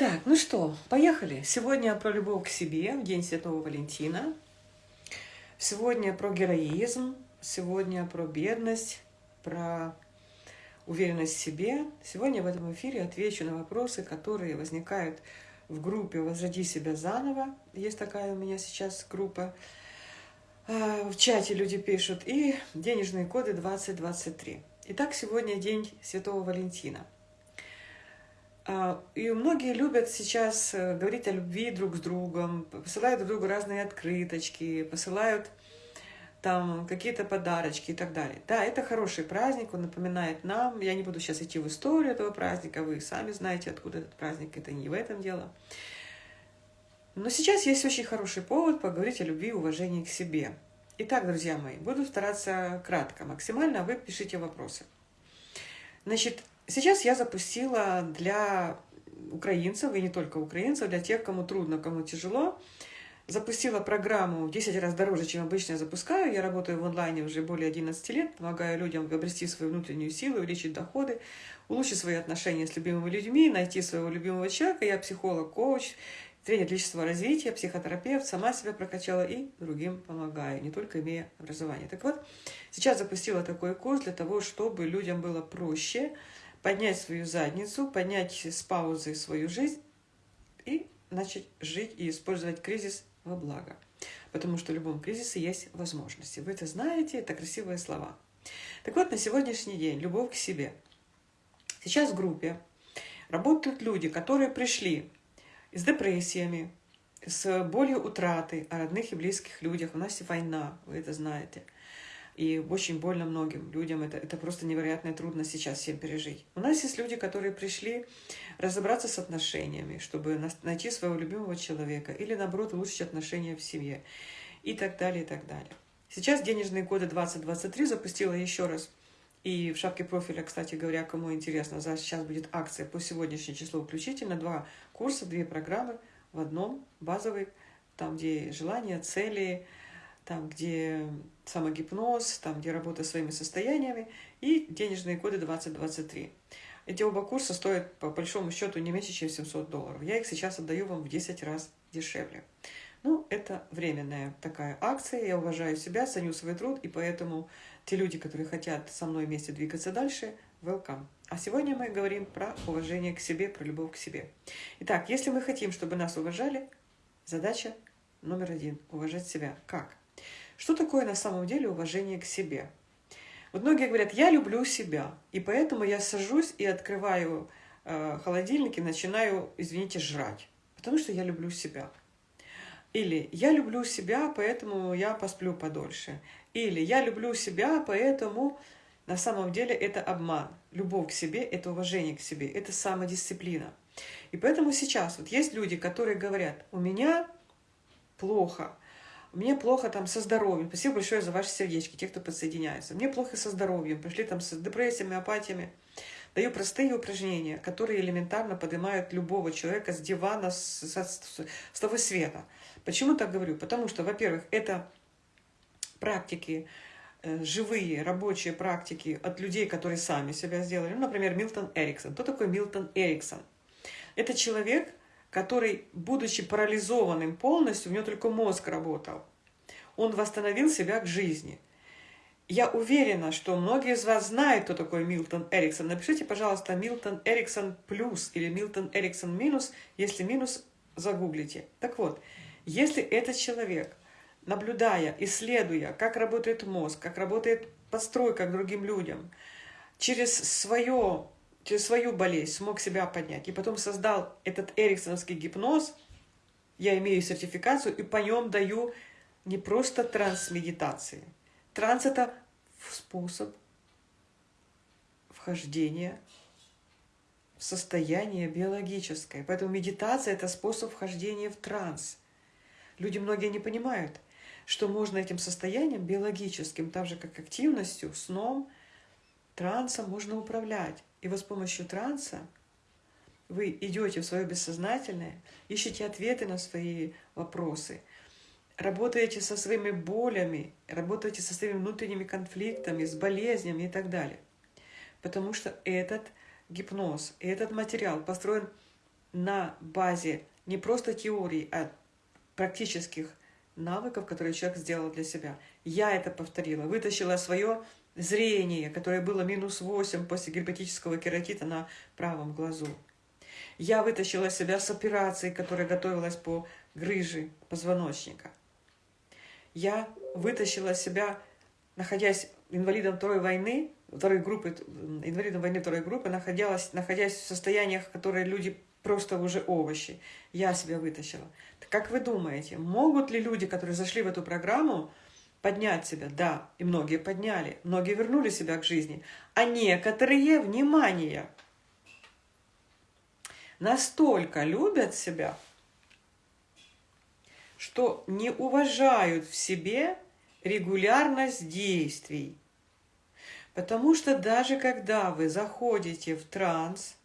Так, ну что, поехали. Сегодня про любовь к себе, в День Святого Валентина. Сегодня про героизм, сегодня про бедность, про уверенность в себе. Сегодня в этом эфире отвечу на вопросы, которые возникают в группе «Возроди себя заново». Есть такая у меня сейчас группа. А, в чате люди пишут. И денежные коды 2023. Итак, сегодня день Святого Валентина – и многие любят сейчас э, говорить о любви друг с другом, посылают друг другу разные открыточки, посылают там какие-то подарочки и так далее. Да, это хороший праздник, он напоминает нам. Я не буду сейчас идти в историю этого праздника, вы сами знаете, откуда этот праздник, это не в этом дело. Но сейчас есть очень хороший повод поговорить о любви и уважении к себе. Итак, друзья мои, буду стараться кратко, максимально, а вы пишите вопросы. Значит, Сейчас я запустила для украинцев, и не только украинцев, для тех, кому трудно, кому тяжело, запустила программу в 10 раз дороже, чем обычно я запускаю. Я работаю в онлайне уже более 11 лет, помогаю людям обрести свою внутреннюю силу, увеличить доходы, улучшить свои отношения с любимыми людьми, найти своего любимого человека. Я психолог, коуч, тренер личностного развития, психотерапевт, сама себя прокачала и другим помогаю, не только имея образование. Так вот, сейчас запустила такой курс для того, чтобы людям было проще, поднять свою задницу, поднять с паузы свою жизнь и начать жить и использовать кризис во благо. Потому что в любом кризисе есть возможности. Вы это знаете, это красивые слова. Так вот, на сегодняшний день любовь к себе. Сейчас в группе работают люди, которые пришли с депрессиями, с болью утраты о родных и близких людях. У нас война, вы это знаете – и очень больно многим людям. Это, это просто невероятная трудность сейчас всем пережить. У нас есть люди, которые пришли разобраться с отношениями, чтобы найти своего любимого человека или, наоборот, улучшить отношения в семье и так далее, и так далее. Сейчас денежные коды 2023 запустила еще раз. И в шапке профиля, кстати говоря, кому интересно, сейчас будет акция по сегодняшнему числу включительно. Два курса, две программы в одном, базовый, там, где желания, цели, там, где самогипноз, там, где работа своими состояниями, и денежные коды 2023. Эти оба курса стоят, по большому счету, не меньше, чем 700 долларов. Я их сейчас отдаю вам в 10 раз дешевле. Ну, это временная такая акция. Я уважаю себя, ценю свой труд, и поэтому те люди, которые хотят со мной вместе двигаться дальше, welcome. А сегодня мы говорим про уважение к себе, про любовь к себе. Итак, если мы хотим, чтобы нас уважали, задача номер один – уважать себя. Как? Что такое на самом деле уважение к себе? Вот многие говорят, я люблю себя, и поэтому я сажусь и открываю э, холодильник и начинаю, извините, жрать, потому что я люблю себя. Или я люблю себя, поэтому я посплю подольше. Или я люблю себя, поэтому на самом деле это обман. Любовь к себе – это уважение к себе, это самодисциплина. И поэтому сейчас вот есть люди, которые говорят, у меня плохо, мне плохо там со здоровьем. Спасибо большое за ваши сердечки, те, кто подсоединяется. Мне плохо со здоровьем, пришли там с депрессиями, апатиями. Даю простые упражнения, которые элементарно поднимают любого человека с дивана, с, с, с того света. Почему так говорю? Потому что, во-первых, это практики, э, живые рабочие практики от людей, которые сами себя сделали. Ну, например, Милтон Эриксон. Кто такой Милтон Эриксон? Это человек, который, будучи парализованным полностью, у него только мозг работал, он восстановил себя к жизни. Я уверена, что многие из вас знают, кто такой Милтон Эриксон. Напишите, пожалуйста, Милтон Эриксон плюс или Милтон Эриксон минус, если минус, загуглите. Так вот, если этот человек, наблюдая, исследуя, как работает мозг, как работает постройка к другим людям, через свое через свою болезнь смог себя поднять, и потом создал этот эриксоновский гипноз, я имею сертификацию, и по нем даю не просто транс-медитации. Транс – это способ вхождения в состояние биологическое. Поэтому медитация – это способ вхождения в транс. Люди многие не понимают, что можно этим состоянием биологическим, так же как активностью, сном, трансом можно управлять. И вот с помощью транса вы идете в свое бессознательное, ищете ответы на свои вопросы, работаете со своими болями, работаете со своими внутренними конфликтами, с болезнями и так далее. Потому что этот гипноз, этот материал построен на базе не просто теорий, а практических навыков, которые человек сделал для себя. Я это повторила, вытащила свое зрение, которое было минус 8 после герпетического кератита на правом глазу. Я вытащила себя с операцией, которая готовилась по грыже позвоночника. Я вытащила себя, находясь инвалидом второй войны, второй группы, инвалидом войны второй группы, находясь, находясь в состояниях, которые люди просто уже овощи. Я себя вытащила. Как вы думаете, могут ли люди, которые зашли в эту программу, поднять себя? Да, и многие подняли, многие вернули себя к жизни. А некоторые, внимание, настолько любят себя, что не уважают в себе регулярность действий. Потому что даже когда вы заходите в транс,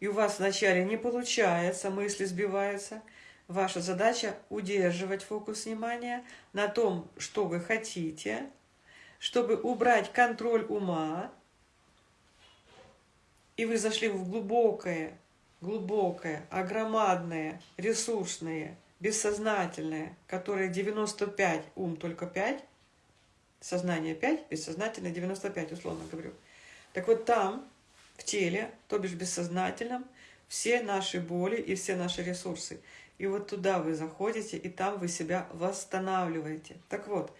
и у вас вначале не получается, мысли сбиваются, ваша задача удерживать фокус внимания на том, что вы хотите, чтобы убрать контроль ума, и вы зашли в глубокое, глубокое, огромадное, ресурсное, бессознательное, которое 95, ум только 5, сознание 5, бессознательное 95, условно говорю. Так вот там в теле, то бишь бессознательном, все наши боли и все наши ресурсы. И вот туда вы заходите, и там вы себя восстанавливаете. Так вот,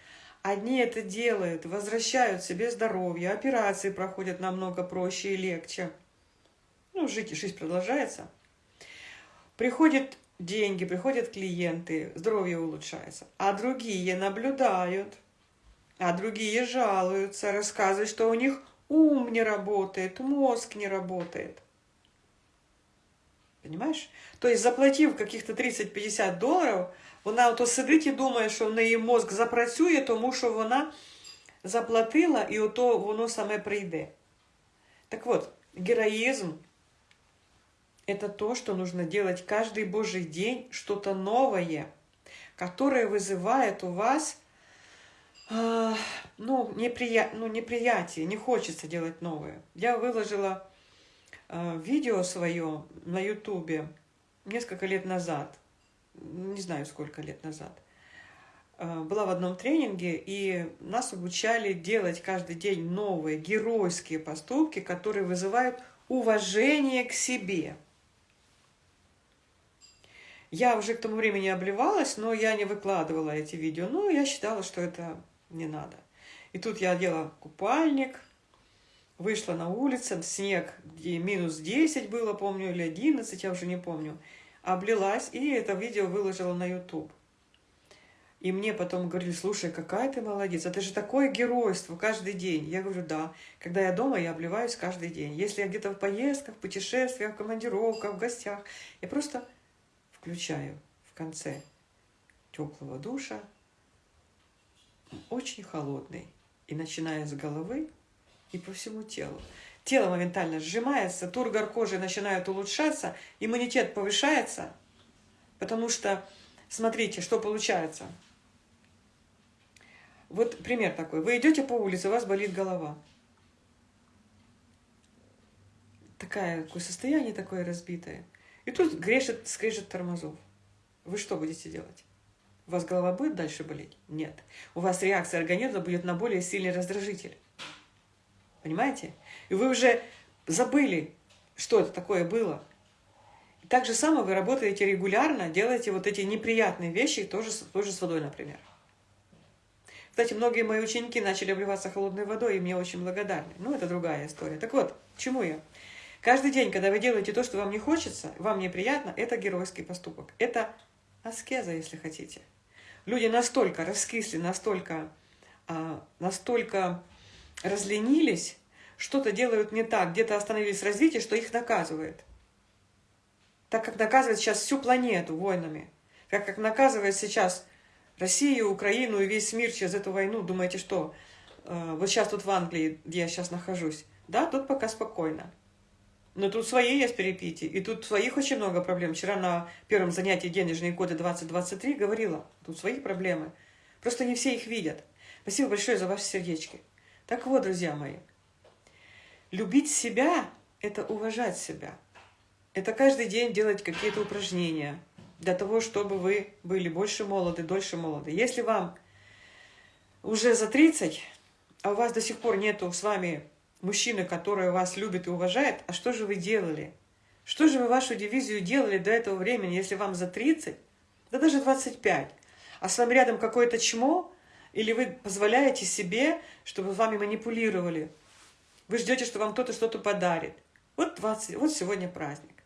одни это делают, возвращают себе здоровье, операции проходят намного проще и легче. Ну, жить, жизнь продолжается. Приходят деньги, приходят клиенты, здоровье улучшается. А другие наблюдают, а другие жалуются, рассказывают, что у них ум не работает, мозг не работает. Понимаешь? То есть, заплатив каких-то 30-50 доларів, вона ото сидить і думає, що в неї мозг запрацює, тому що вона заплатила, і ото воно саме прийде. Так вот, героизм – это то, что нужно делать каждый Божий день, что-то новое, которое вызывает у вас а, ну, неприя... ну, неприятие, не хочется делать новое. Я выложила э, видео свое на ютубе несколько лет назад, не знаю, сколько лет назад. Э, была в одном тренинге, и нас обучали делать каждый день новые геройские поступки, которые вызывают уважение к себе. Я уже к тому времени обливалась, но я не выкладывала эти видео. Ну, я считала, что это не надо. И тут я одела купальник, вышла на улицу, снег, где минус 10 было, помню, или 11, я уже не помню, облилась, и это видео выложила на YouTube. И мне потом говорили, слушай, какая ты молодец, это же такое геройство каждый день. Я говорю, да, когда я дома, я обливаюсь каждый день. Если я где-то в поездках, в путешествиях, в командировках, в гостях, я просто включаю в конце теплого душа очень холодный. И начиная с головы и по всему телу. Тело моментально сжимается, тургор кожи начинает улучшаться, иммунитет повышается, потому что, смотрите, что получается. Вот пример такой. Вы идете по улице, у вас болит голова. Такое, такое состояние такое разбитое. И тут грешет, скрежет тормозов. Вы что будете делать? У вас голова будет дальше болеть? Нет. У вас реакция организма будет на более сильный раздражитель. Понимаете? И вы уже забыли, что это такое было. И так же самое вы работаете регулярно, делаете вот эти неприятные вещи, тоже, тоже с водой, например. Кстати, многие мои ученики начали обливаться холодной водой, и мне очень благодарны. Ну, это другая история. Так вот, чему я? Каждый день, когда вы делаете то, что вам не хочется, вам неприятно, это геройский поступок. Это аскеза, если хотите. Люди настолько раскисли, настолько, а, настолько разленились, что-то делают не так, где-то остановились в развитии, что их наказывает. Так как наказывает сейчас всю планету войнами, так как наказывает сейчас Россию, Украину и весь мир через эту войну, думаете, что э, вот сейчас тут в Англии, где я сейчас нахожусь, да, тут пока спокойно. Но тут свои есть перепития, и тут своих очень много проблем. Вчера на первом занятии «Денежные коды 2023» говорила, тут свои проблемы. Просто не все их видят. Спасибо большое за ваши сердечки. Так вот, друзья мои, любить себя – это уважать себя. Это каждый день делать какие-то упражнения для того, чтобы вы были больше молоды, дольше молоды. Если вам уже за 30, а у вас до сих пор нету с вами мужчины, который вас любит и уважает, а что же вы делали? Что же вы вашу дивизию делали до этого времени, если вам за 30, да даже 25, а с вами рядом какое-то чмо, или вы позволяете себе, чтобы вами манипулировали? Вы ждете, что вам кто-то что-то подарит. Вот, 20, вот сегодня праздник.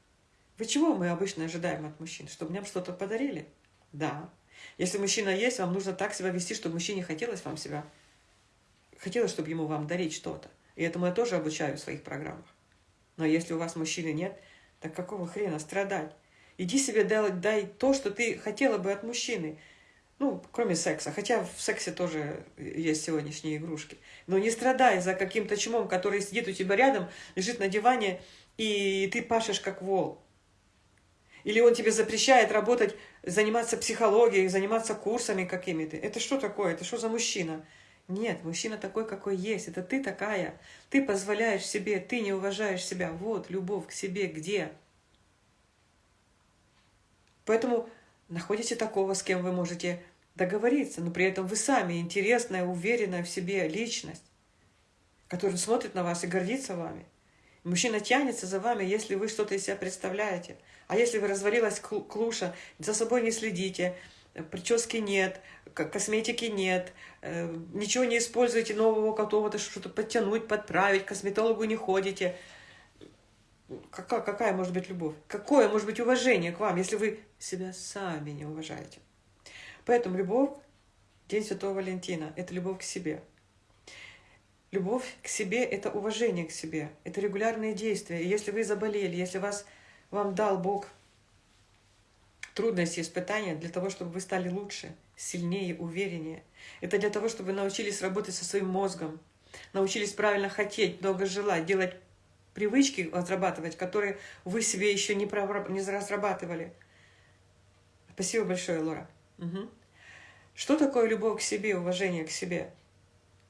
Вы чего мы обычно ожидаем от мужчин? Чтобы нам что-то подарили? Да. Если мужчина есть, вам нужно так себя вести, чтобы мужчине хотелось вам себя, хотелось, чтобы ему вам дарить что-то. И этому я тоже обучаю в своих программах. Но если у вас мужчины нет, так какого хрена страдать? Иди себе дай, дай то, что ты хотела бы от мужчины. Ну, кроме секса. Хотя в сексе тоже есть сегодняшние игрушки. Но не страдай за каким-то чумом, который сидит у тебя рядом, лежит на диване, и ты пашешь как вол. Или он тебе запрещает работать, заниматься психологией, заниматься курсами какими-то. Это что такое? Это что за мужчина? Нет, мужчина такой, какой есть. Это ты такая. Ты позволяешь себе, ты не уважаешь себя. Вот, любовь к себе где? Поэтому находите такого, с кем вы можете договориться, но при этом вы сами интересная, уверенная в себе личность, которая смотрит на вас и гордится вами. Мужчина тянется за вами, если вы что-то из себя представляете. А если вы развалилась клуша, за собой не следите, прически нет, косметики нет, э, ничего не используете нового какого-то, что-то подтянуть, подправить, косметологу не ходите. Какая, какая может быть любовь? Какое может быть уважение к вам, если вы себя сами не уважаете? Поэтому любовь, День Святого Валентина, это любовь к себе – Любовь к себе – это уважение к себе, это регулярные действия. И если вы заболели, если вас, вам дал Бог трудности, испытания для того, чтобы вы стали лучше, сильнее, увереннее. Это для того, чтобы вы научились работать со своим мозгом, научились правильно хотеть, много желать, делать привычки разрабатывать, которые вы себе еще не, не разрабатывали. Спасибо большое, Лора. Угу. Что такое любовь к себе, уважение к себе?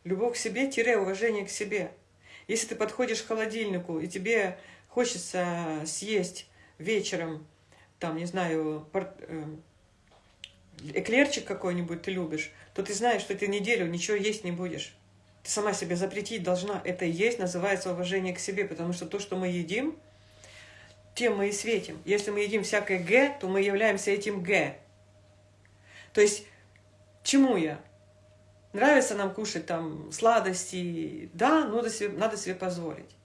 Любовь к себе – уважение к себе. Если ты подходишь к холодильнику, и тебе хочется съесть вечером, там, не знаю, э, эклерчик какой-нибудь ты любишь, то ты знаешь, что ты неделю ничего есть не будешь. Ты сама себе запретить должна. Это есть, называется уважение к себе, потому что то, что мы едим, тем мы и светим. Если мы едим всякое «г», то мы являемся этим «г». То есть, чему я? Нравится нам кушать там сладости, да, надо себе, надо себе позволить.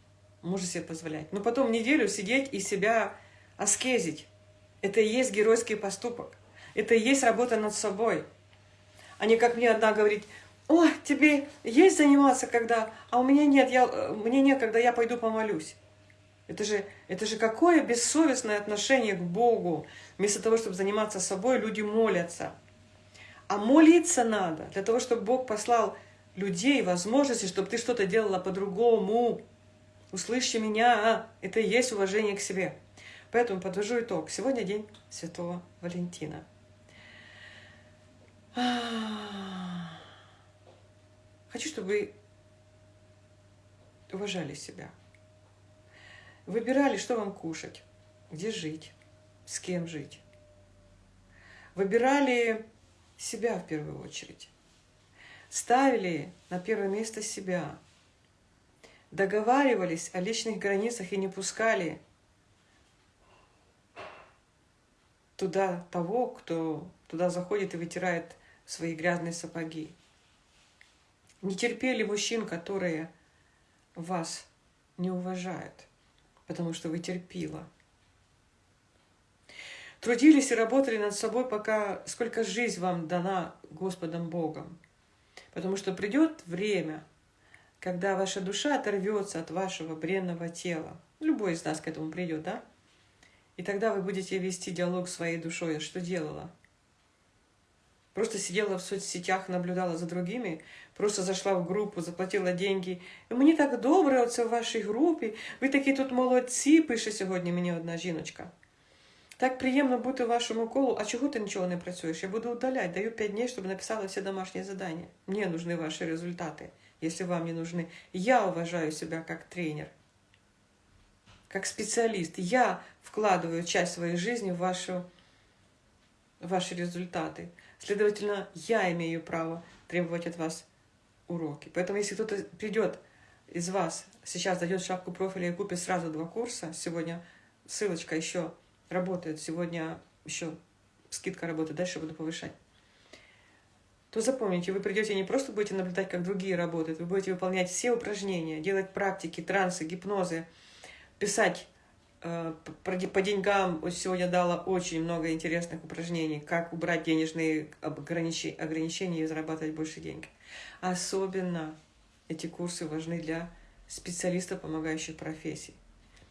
Можно себе позволять. Но потом неделю сидеть и себя аскезить. Это и есть геройский поступок. Это и есть работа над собой. А не как мне одна говорит, о, тебе есть заниматься, когда, а у меня нет, я, мне нет, когда я пойду помолюсь. Это же, это же какое бессовестное отношение к Богу. Вместо того, чтобы заниматься собой, люди молятся. А молиться надо для того, чтобы Бог послал людей, возможности, чтобы ты что-то делала по-другому. Услышьте меня, а? это и есть уважение к себе. Поэтому подвожу итог. Сегодня день Святого Валентина. Хочу, чтобы вы уважали себя. Выбирали, что вам кушать, где жить, с кем жить. Выбирали себя в первую очередь. Ставили на первое место себя. Договаривались о личных границах и не пускали туда того, кто туда заходит и вытирает свои грязные сапоги. Не терпели мужчин, которые вас не уважают, потому что вы терпила трудились и работали над собой, пока сколько жизнь вам дана Господом Богом. Потому что придет время, когда ваша душа оторвется от вашего бренного тела. Любой из нас к этому придет, да? И тогда вы будете вести диалог с своей душой. А что делала? Просто сидела в соцсетях, наблюдала за другими, просто зашла в группу, заплатила деньги. И мені так добре оце в вашій групі. Ви такі тут молодці, пише сьогодні мені одна жіночка. Так приємно бути в вашому колу. А чого ти нічого не працюєш? Я буду удаляти. Даю 5 днів, щоб написала все домашние задания. Мне нужны ваши результаты, если вам не нужны. Я уважаю себя как тренер. как специалист. Я вкладываю часть своей жизни в, вашу, в ваши результаты. Следовательно, я имею право требовать от вас уроки. Поэтому, если кто-то придет из вас, сейчас дойдет шапку профиля и купит сразу два курса, сегодня ссылочка еще работает, сегодня еще скидка работает, дальше буду повышать, то запомните, вы придете не просто будете наблюдать, как другие работают, вы будете выполнять все упражнения, делать практики, трансы, гипнозы, писать по деньгам. Сегодня дала очень много интересных упражнений, как убрать денежные ограничения и зарабатывать больше денег. Особенно эти курсы важны для специалистов, помогающих профессий.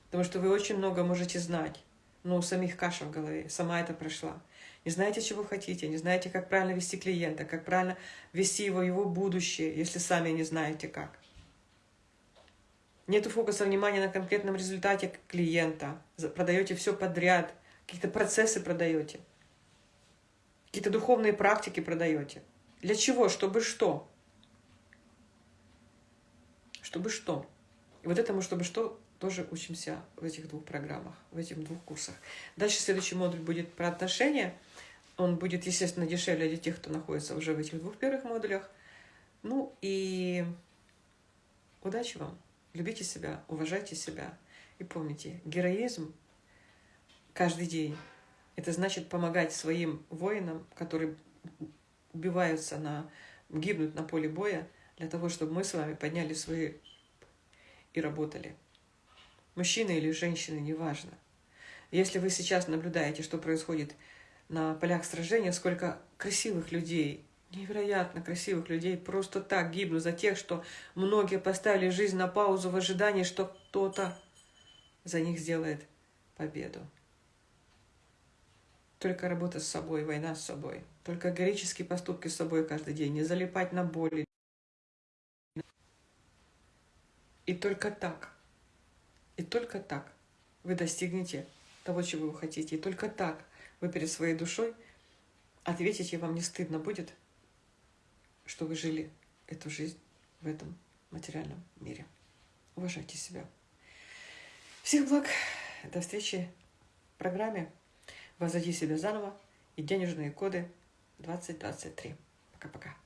Потому что вы очень много можете знать, но у самих каша в голове, сама это прошла не знаете, чего хотите, не знаете, как правильно вести клиента, как правильно вести его, его будущее, если сами не знаете как. Нет фокуса внимания на конкретном результате клиента. Продаете все подряд, какие-то процессы продаете, какие-то духовные практики продаете. Для чего? Чтобы что? Чтобы что? И вот этому, чтобы что, тоже учимся в этих двух программах, в этих двух курсах. Дальше следующий модуль будет про отношения. Он будет, естественно, дешевле для тех, кто находится уже в этих двух первых модулях. Ну и удачи вам. Любите себя, уважайте себя. И помните, героизм каждый день – это значит помогать своим воинам, которые убиваются, на, гибнут на поле боя, для того, чтобы мы с вами подняли свои и работали мужчина или женщина, неважно. Если вы сейчас наблюдаете, что происходит на полях сражения, сколько красивых людей, невероятно красивых людей просто так гибнут за тех, что многие поставили жизнь на паузу в ожидании, что кто-то за них сделает победу. Только работа с собой, война с собой. Только героические поступки с собой каждый день. Не залипать на боли. И только так и только так вы достигнете того, чего вы хотите. И только так вы перед своей душой ответите, вам не стыдно будет, что вы жили эту жизнь в этом материальном мире. Уважайте себя. Всех благ. До встречи в программе «Возводи себя заново» и денежные коды 2023. Пока-пока.